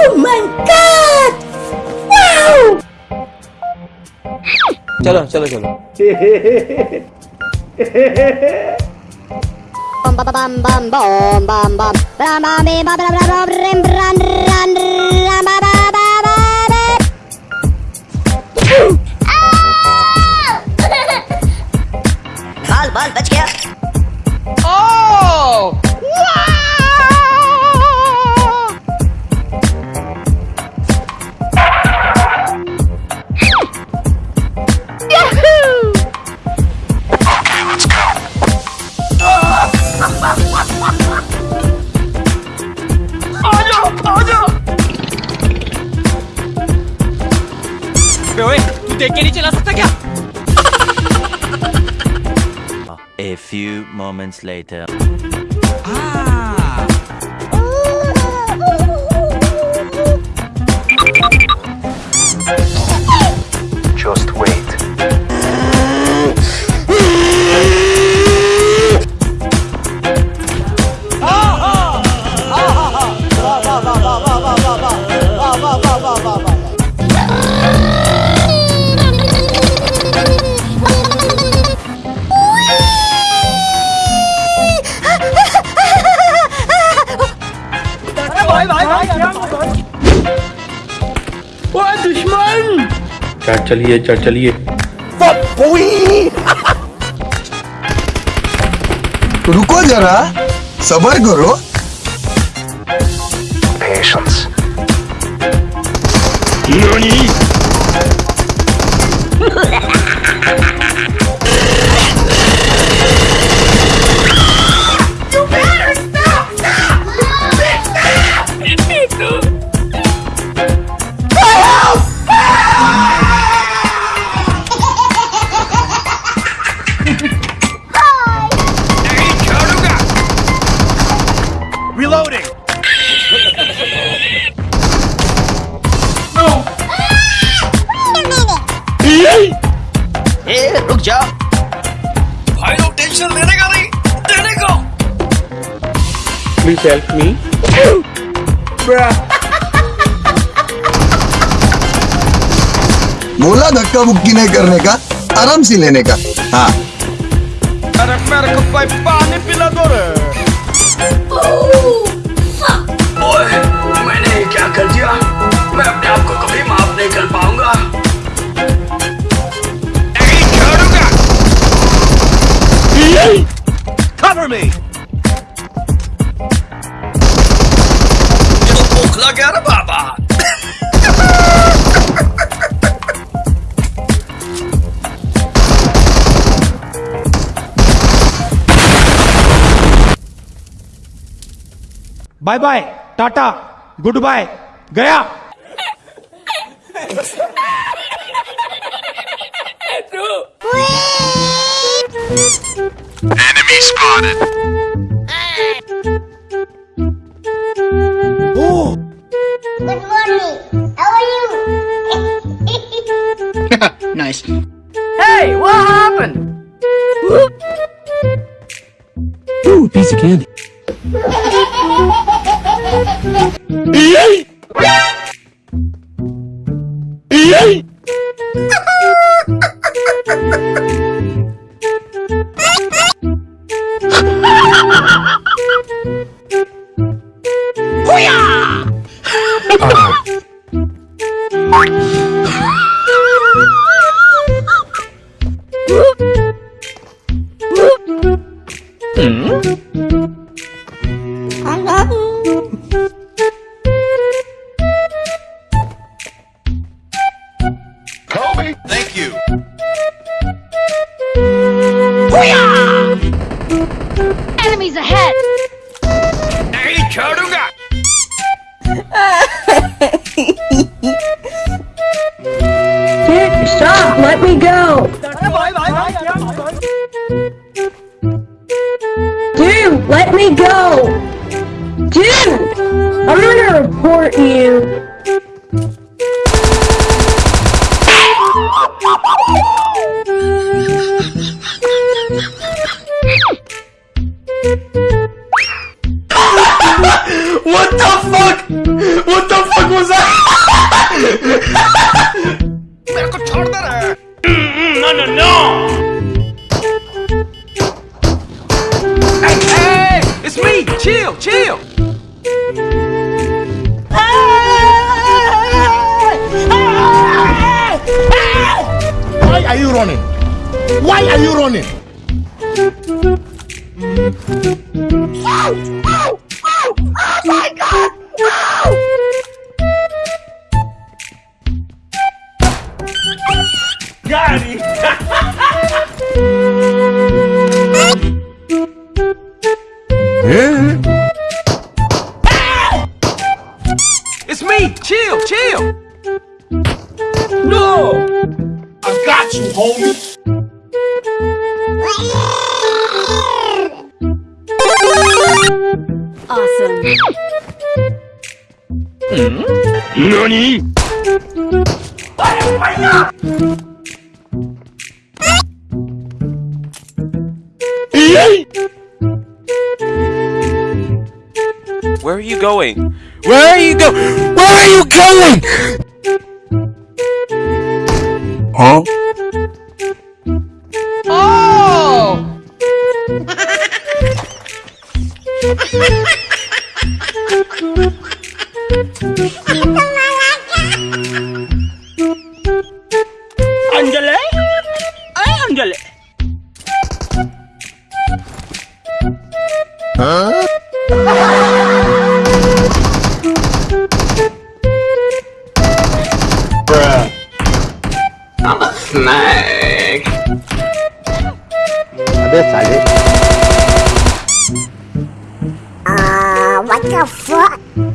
Oh my god! Wow! चलो चलो चलो Bum bum bum bum bum bum bum bum bum bim, bum bum bum A few moments later. Ah. Just wait. चढ़ चलिए चढ़ चलिए। रुको जरा सबर करो। Patience. Please help me. बोला धक्का मुक्की नहीं करने का आराम से लेने का। हाँ। अरे मेरे को पानी पिला दो रे। बाबा। Bye bye tata goodbye गया। Enemy spotted. Good morning. How are you? nice Hey, what happened? Ooh, piece of candy. Ah! Dude, stop! Let me go! Dude, let me go! Dude! I'm gonna report you! Are you running? Why are you running? Eh? It's me! Chill, chill! I got you, homie. Awesome. Hmm? Where are you going? Where are you go? Where are you going? Huh? I'm a snake. Uh, what the fuck?